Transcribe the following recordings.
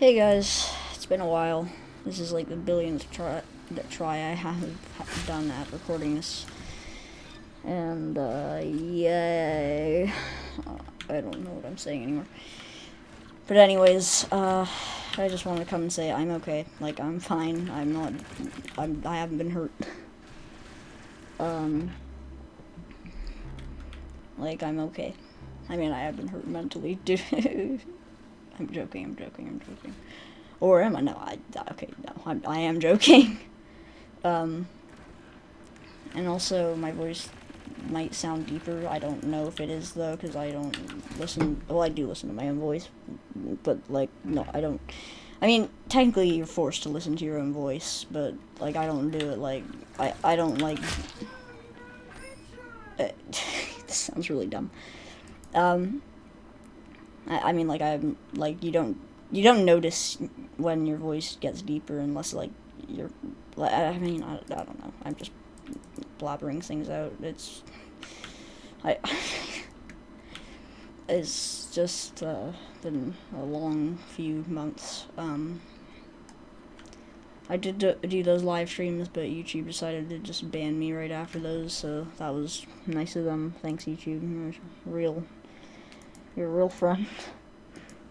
Hey guys, it's been a while. This is like the billionth try that try I have done at recording this, and uh, yay! I don't know what I'm saying anymore. But anyways, uh, I just want to come and say I'm okay. Like I'm fine. I'm not. I'm. I haven't been hurt. Um. Like I'm okay. I mean, I have been hurt mentally, dude. I'm joking, I'm joking, I'm joking. Or am I? No, I, okay, no, I'm, I am joking. Um, and also, my voice might sound deeper. I don't know if it is, though, because I don't listen, well, I do listen to my own voice, but, like, no, I don't, I mean, technically, you're forced to listen to your own voice, but, like, I don't do it, like, I, I don't, like, uh, this sounds really dumb. Um, I, I mean, like I'm like you don't you don't notice when your voice gets deeper unless like you're. I mean, I, I don't know. I'm just blabbering things out. It's I. it's just uh, been a long few months. Um, I did do those live streams, but YouTube decided to just ban me right after those, so that was nice of them. Thanks, YouTube. Real you're a real friend.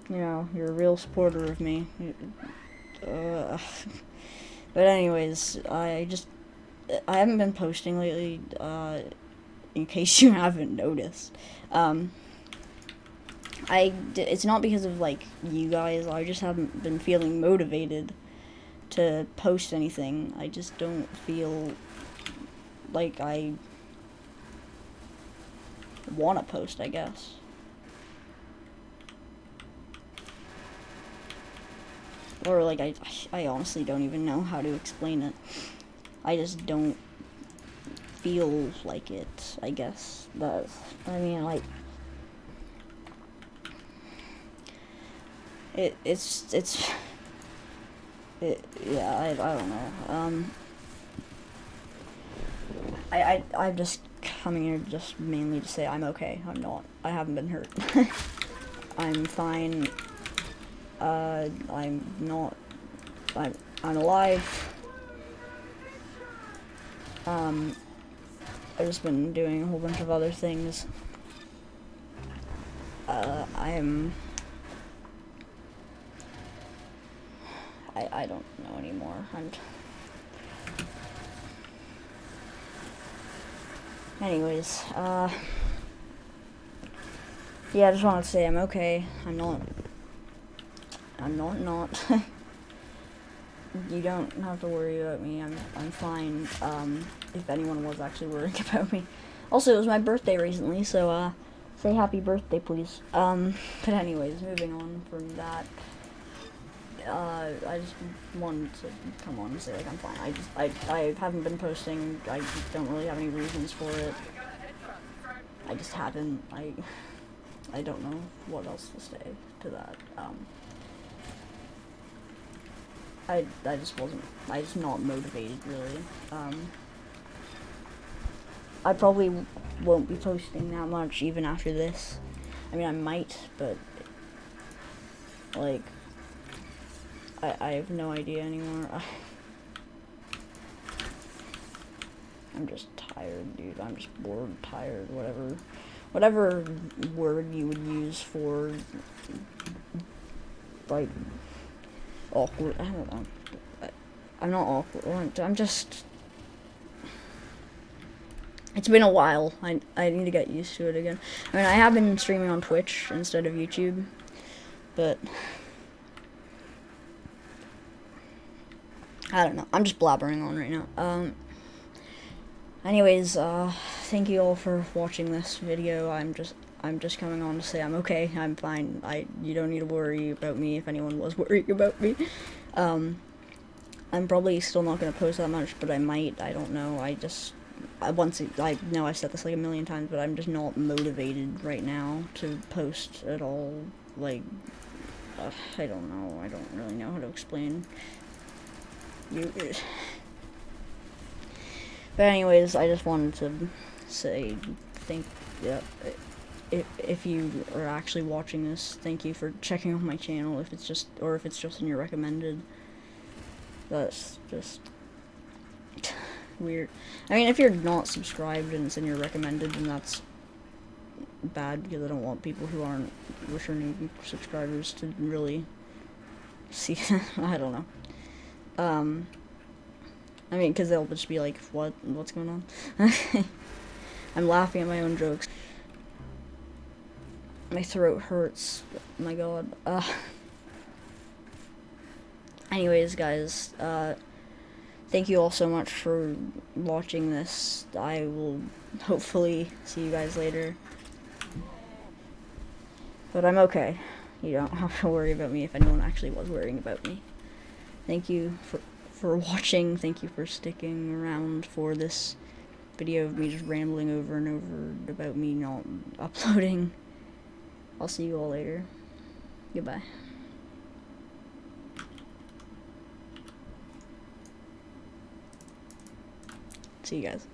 You know, you're a real supporter of me. Uh, but anyways, I just I haven't been posting lately. Uh, in case you haven't noticed, um, I it's not because of like you guys. I just haven't been feeling motivated to post anything. I just don't feel like I want to post. I guess. Or like I, I honestly don't even know how to explain it. I just don't feel like it, I guess. But, I mean, like, it, it's, it's, it, yeah, I, I don't know. Um, I, I, I'm just coming here just mainly to say I'm okay. I'm not. I haven't been hurt. I'm fine uh, I'm not, I'm, I'm alive. Um, I've just been doing a whole bunch of other things. Uh, I'm, I, I don't know anymore. I'm, anyways, uh, yeah, I just wanted to say I'm okay. I'm not I'm not not. you don't have to worry about me. I'm I'm fine. Um, if anyone was actually worrying about me. Also, it was my birthday recently, so uh, say happy birthday, please. Um, but anyways, moving on from that. Uh, I just wanted to come on and say like I'm fine. I just I I haven't been posting. I don't really have any reasons for it. I just haven't. I I don't know what else to say to that. Um. I, I just wasn't, I just not motivated really. Um, I probably won't be posting that much even after this. I mean, I might, but like, I, I have no idea anymore. I'm just tired, dude. I'm just bored, tired, whatever, whatever word you would use for like awkward. I don't know. I'm not awkward. I'm just. It's been a while. I, I need to get used to it again. I mean, I have been streaming on Twitch instead of YouTube, but I don't know. I'm just blabbering on right now. Um. Anyways, uh, thank you all for watching this video. I'm just I'm just coming on to say I'm okay. I'm fine. I you don't need to worry about me if anyone was worrying about me. Um, I'm probably still not gonna post that much, but I might. I don't know. I just I once I know I've said this like a million times, but I'm just not motivated right now to post at all. Like uh, I don't know. I don't really know how to explain. You. But anyways, I just wanted to say thank. Yeah. if, if you are actually watching this, thank you for checking out my channel. If it's just or if it's just in your recommended, that's just weird. I mean, if you're not subscribed and it's in your recommended, then that's bad because I don't want people who aren't returning subscribers to really see. I don't know. Um, I mean, because they'll just be like, "What? What's going on?" I'm laughing at my own jokes. My throat hurts. My God. Uh. Anyways, guys. Uh thank you all so much for watching this. I will hopefully see you guys later. But I'm okay. You don't have to worry about me if anyone actually was worrying about me. Thank you for, for watching. Thank you for sticking around for this video of me just rambling over and over about me not uploading. I'll see you all later. Goodbye. See you guys.